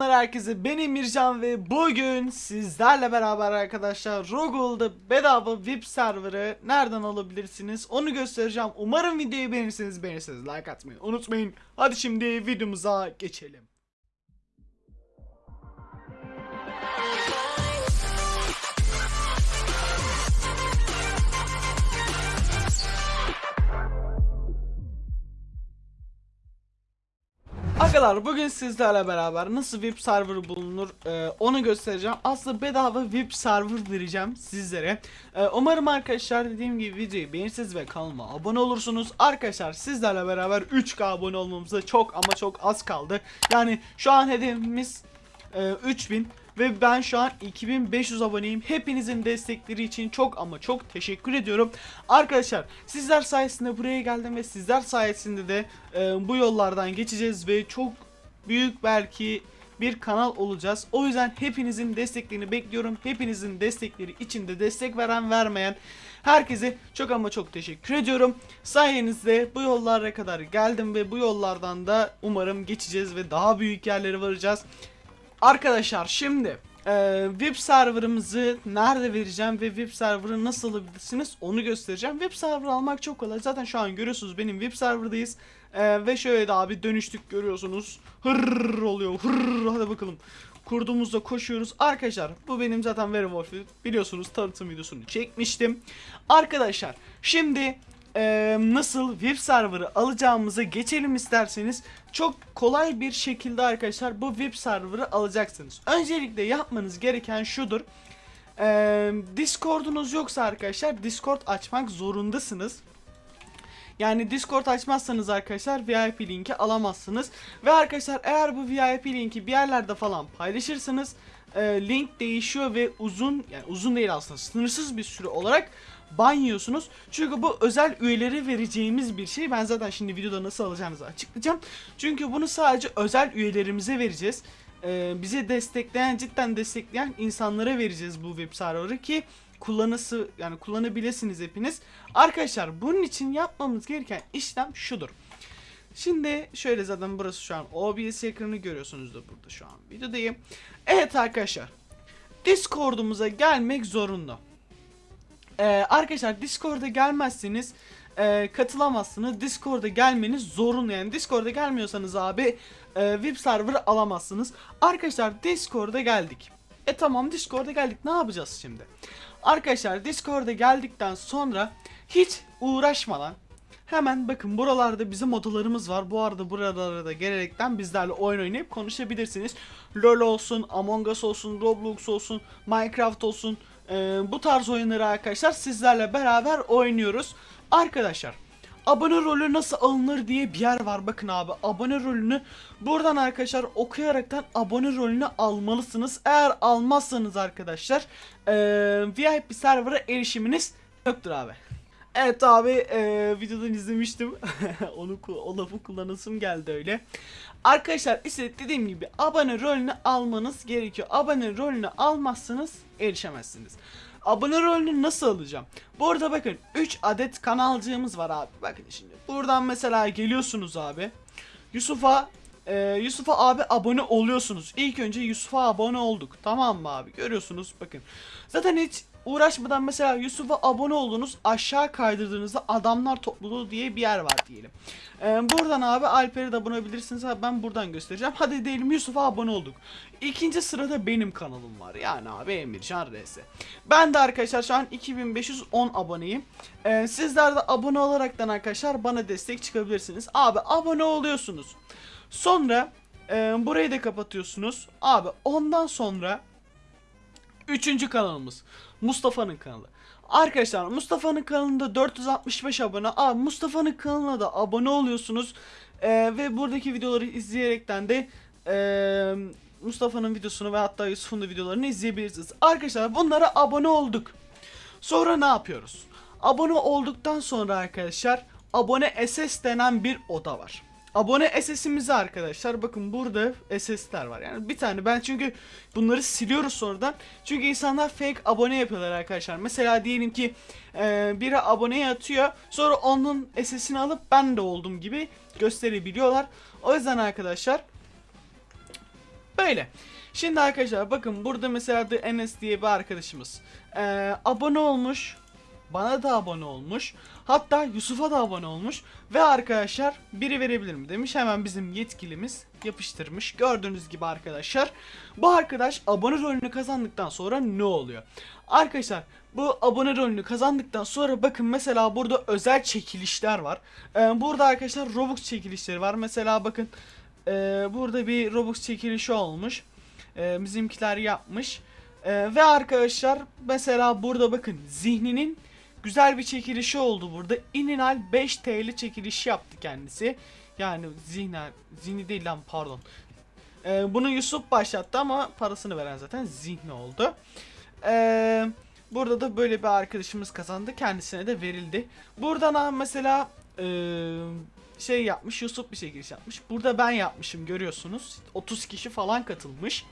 Herkese ben Emircan ve bugün sizlerle beraber arkadaşlar Rogule'da bedava VIP serverı nereden alabilirsiniz onu göstereceğim. Umarım videoyu beğenirseniz beğenirseniz like atmayı unutmayın. Hadi şimdi videomuza geçelim. Arkadaşlar bugün sizlerle beraber nasıl VIP server bulunur e, onu göstereceğim. Aslında bedava VIP server vereceğim sizlere. E, umarım arkadaşlar dediğim gibi videoyu beğenirsiniz ve kanalıma abone olursunuz. Arkadaşlar sizlerle beraber 3K abone olmamıza çok ama çok az kaldı. Yani şu an hedefimiz e, 3000 ve ben şu an 2500 aboneyim. Hepinizin destekleri için çok ama çok teşekkür ediyorum. Arkadaşlar sizler sayesinde buraya geldim ve sizler sayesinde de e, bu yollardan geçeceğiz ve çok büyük belki bir kanal olacağız. O yüzden hepinizin desteklerini bekliyorum. Hepinizin destekleri için de destek veren vermeyen herkese çok ama çok teşekkür ediyorum. Sayenizde bu yollara kadar geldim ve bu yollardan da umarım geçeceğiz ve daha büyük yerlere varacağız. Arkadaşlar şimdi e, VIP serverımızı nerede vereceğim ve VIP serverı nasıl alabilirsiniz onu göstereceğim. VIP server almak çok kolay. Zaten şu an görüyorsunuz benim VIP serverdayız. E, ve şöyle de abi dönüştük görüyorsunuz. Hırr oluyor. Hırr hadi bakalım. Kurduğumuzda koşuyoruz. Arkadaşlar bu benim zaten Werewolf'u biliyorsunuz tanıtım videosunu çekmiştim. Arkadaşlar şimdi e, nasıl VIP server'ı alacağımıza geçelim isterseniz çok kolay bir şekilde arkadaşlar bu VIP server'ı alacaksınız. Öncelikle yapmanız gereken şudur. E, Discord'unuz yoksa arkadaşlar Discord açmak zorundasınız. Yani Discord açmazsanız arkadaşlar VIP linki alamazsınız. Ve arkadaşlar eğer bu VIP linki bir yerlerde falan paylaşırsanız e, link değişiyor ve uzun yani uzun değil aslında sınırsız bir süre olarak ban yiyorsunuz. Çünkü bu özel üyeleri vereceğimiz bir şey. Ben zaten şimdi videoda nasıl alacağınızı açıklayacağım. Çünkü bunu sadece özel üyelerimize vereceğiz. Ee, bizi destekleyen cidden destekleyen insanlara vereceğiz bu web server'ı ki kullanısı yani kullanabilirsiniz hepiniz. Arkadaşlar bunun için yapmamız gereken işlem şudur. Şimdi şöyle zaten burası şu an OBS ekranı görüyorsunuz da burada şu an videodayım. Evet arkadaşlar. Discord'umuza gelmek zorunda. Ee, arkadaşlar Discord'a gelmezseniz e, katılamazsınız. Discord'a gelmeniz zorunlu yani. Discord'a gelmiyorsanız abi e, VIP server alamazsınız. Arkadaşlar Discord'a geldik. E tamam Discord'a geldik. Ne yapacağız şimdi? Arkadaşlar Discord'a geldikten sonra hiç uğraşmadan Hemen bakın buralarda bizim odalarımız var. Bu arada buralara da gelerekten bizlerle oyun oynayıp konuşabilirsiniz. LoL olsun, Among Us olsun, Roblox olsun, Minecraft olsun. Ee, bu tarz oyunları arkadaşlar sizlerle beraber oynuyoruz. Arkadaşlar abone rolü nasıl alınır diye bir yer var. Bakın abi abone rolünü buradan arkadaşlar okuyaraktan abone rolünü almalısınız. Eğer almazsanız arkadaşlar ee, VIP server'a erişiminiz yoktur abi. Evet abi e, videodan izlemiştim. Onu o lafı kullanasım geldi öyle. Arkadaşlar işte dediğim gibi abone rolünü almanız gerekiyor. Abone rolünü almazsanız erişemezsiniz. Abone rolünü nasıl alacağım? Burada bakın 3 adet kanalcığımız var abi. Bakın şimdi. Buradan mesela geliyorsunuz abi. Yusuf'a e, Yusuf'a abi abone oluyorsunuz. İlk önce Yusuf'a abone olduk. Tamam mı abi? Görüyorsunuz bakın. Zaten hiç uğraşmadan mesela Yusuf'a abone oldunuz aşağı kaydırdığınızda adamlar topluluğu diye bir yer var diyelim. Ee, buradan abi Alper'e de abone olabilirsiniz abi ben buradan göstereceğim. Hadi diyelim Yusuf'a abone olduk. İkinci sırada benim kanalım var yani abi Emircan RS. Ben de arkadaşlar şu an 2510 aboneyim. Ee, sizler de abone olaraktan arkadaşlar bana destek çıkabilirsiniz. Abi abone oluyorsunuz. Sonra e, burayı da kapatıyorsunuz. Abi ondan sonra Üçüncü kanalımız Mustafa'nın kanalı. Arkadaşlar Mustafa'nın kanalında 465 abone. Abi Mustafa'nın kanalına da abone oluyorsunuz. Ee, ve buradaki videoları izleyerekten de e, Mustafa'nın videosunu ve hatta Yusuf'un da videolarını izleyebilirsiniz. Arkadaşlar bunlara abone olduk. Sonra ne yapıyoruz? Abone olduktan sonra arkadaşlar abone SS denen bir oda var. Abone SS'imizi arkadaşlar bakın burada SS'ler var. Yani bir tane ben çünkü bunları siliyoruz sonradan. Çünkü insanlar fake abone yapıyorlar arkadaşlar. Mesela diyelim ki e, biri aboneye atıyor. Sonra onun SS'ini alıp ben de oldum gibi gösterebiliyorlar. O yüzden arkadaşlar Böyle. Şimdi arkadaşlar bakın burada mesela The Enes diye bir arkadaşımız ee, abone olmuş. Bana da abone olmuş. Hatta Yusuf'a da abone olmuş. Ve arkadaşlar biri verebilir mi demiş. Hemen bizim yetkilimiz yapıştırmış. Gördüğünüz gibi arkadaşlar. Bu arkadaş abone rolünü kazandıktan sonra ne oluyor? Arkadaşlar bu abone rolünü kazandıktan sonra bakın mesela burada özel çekilişler var. Ee, burada arkadaşlar Robux çekilişleri var. Mesela bakın ee, burada bir Robux çekilişi olmuş. Ee, bizimkiler yapmış. Ee, ve arkadaşlar mesela burada bakın zihninin güzel bir çekilişi oldu burada. İninal 5 TL çekilişi yaptı kendisi. Yani zihner, zihni değil lan pardon. Ee, bunu Yusuf başlattı ama parasını veren zaten zihni oldu. Ee, burada da böyle bir arkadaşımız kazandı. Kendisine de verildi. Buradan mesela ee, şey yapmış Yusuf bir çekiliş yapmış. Burada ben yapmışım görüyorsunuz. 30 kişi falan katılmış.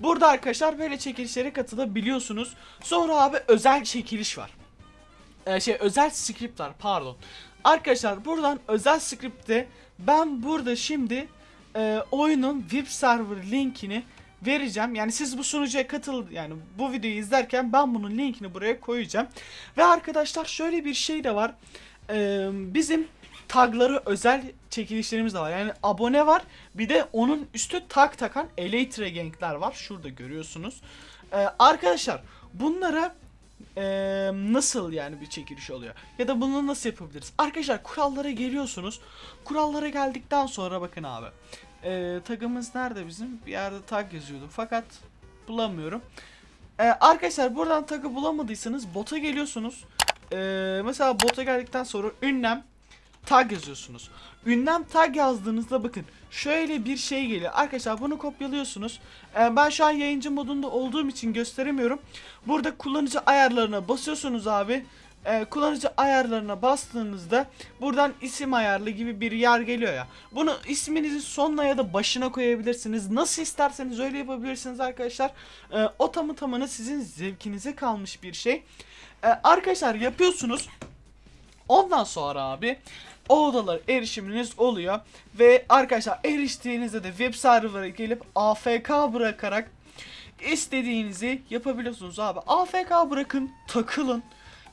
Burada arkadaşlar böyle çekilişlere katılabiliyorsunuz. Sonra abi özel çekiliş var. Ee, şey özel script var pardon. Arkadaşlar buradan özel script'te ben burada şimdi e, oyunun web server linkini vereceğim. Yani siz bu sunucuya katıl yani bu videoyu izlerken ben bunun linkini buraya koyacağım. Ve arkadaşlar şöyle bir şey de var. Ee, bizim tagları özel çekilişlerimiz de var. Yani abone var. Bir de onun üstü tag takan Elytra Gang'ler var. Şurada görüyorsunuz. Ee, arkadaşlar bunlara ee, nasıl yani bir çekiliş oluyor? Ya da bunu nasıl yapabiliriz? Arkadaşlar kurallara geliyorsunuz. Kurallara geldikten sonra bakın abi. Ee, tagımız nerede bizim? Bir yerde tag yazıyordu fakat bulamıyorum. Ee, arkadaşlar buradan tagı bulamadıysanız bota geliyorsunuz. Ee, mesela bota geldikten sonra ünlem tag yazıyorsunuz. Ünlem tag yazdığınızda bakın şöyle bir şey geliyor. Arkadaşlar bunu kopyalıyorsunuz. Ee, ben şu an yayıncı modunda olduğum için gösteremiyorum. Burada kullanıcı ayarlarına basıyorsunuz abi. Ee, kullanıcı ayarlarına bastığınızda buradan isim ayarlı gibi bir yer geliyor ya. Bunu isminizi sonuna ya da başına koyabilirsiniz. Nasıl isterseniz öyle yapabilirsiniz arkadaşlar. Ee, o tamı tamına sizin zevkinize kalmış bir şey. Ee, arkadaşlar yapıyorsunuz. Ondan sonra abi o odalara erişiminiz oluyor. Ve arkadaşlar eriştiğinizde de web server'a gelip AFK bırakarak istediğinizi yapabiliyorsunuz abi. AFK bırakın takılın.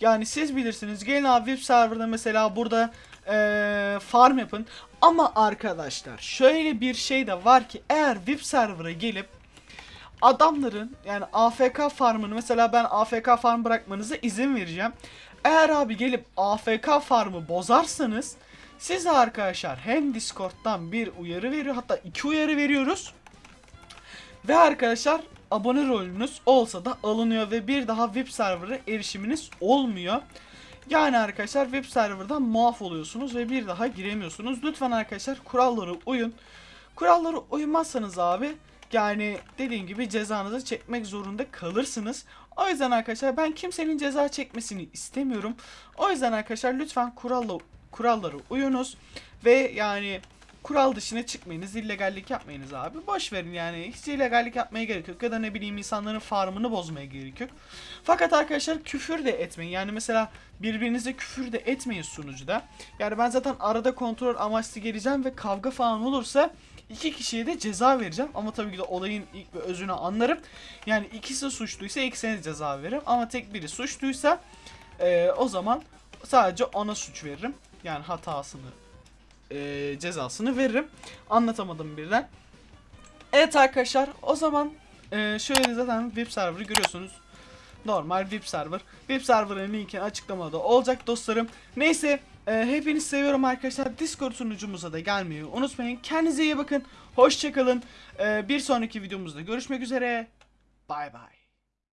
Yani siz bilirsiniz gelin abi web serverda mesela burada eee, farm yapın. Ama arkadaşlar şöyle bir şey de var ki eğer web server'a gelip adamların yani AFK farmını mesela ben AFK farm bırakmanıza izin vereceğim. Eğer abi gelip AFK farmı bozarsanız size arkadaşlar hem Discord'dan bir uyarı veriyor hatta iki uyarı veriyoruz. Ve arkadaşlar abone rolünüz olsa da alınıyor ve bir daha web server'a erişiminiz olmuyor. Yani arkadaşlar web serverdan muaf oluyorsunuz ve bir daha giremiyorsunuz. Lütfen arkadaşlar kurallara uyun. Kurallara uymazsanız abi yani dediğim gibi cezanızı çekmek zorunda kalırsınız. O yüzden arkadaşlar ben kimsenin ceza çekmesini istemiyorum. O yüzden arkadaşlar lütfen kuralla, kurallara uyunuz. Ve yani kural dışına çıkmayınız. illegallik yapmayınız abi. Boş verin yani. Hiç illegallik yapmaya gerek yok. Ya da ne bileyim insanların farmını bozmaya gerek yok. Fakat arkadaşlar küfür de etmeyin. Yani mesela birbirinize küfür de etmeyin sunucuda. Yani ben zaten arada kontrol amaçlı geleceğim ve kavga falan olursa iki kişiye de ceza vereceğim. Ama tabii ki de olayın ilk ve özünü anlarım. Yani ikisi suçluysa ikisine ceza veririm. Ama tek biri suçluysa eee, o zaman sadece ona suç veririm. Yani hatasını eee, cezasını veririm. Anlatamadım birden. Evet arkadaşlar o zaman eee, şöyle zaten web server'ı görüyorsunuz. Normal web server. Web server'ın linki açıklamada olacak dostlarım. Neyse e, hepinizi seviyorum arkadaşlar. Discord sunucumuza da gelmeyi unutmayın. Kendinize iyi bakın. Hoşçakalın. E, bir sonraki videomuzda görüşmek üzere. Bay bay.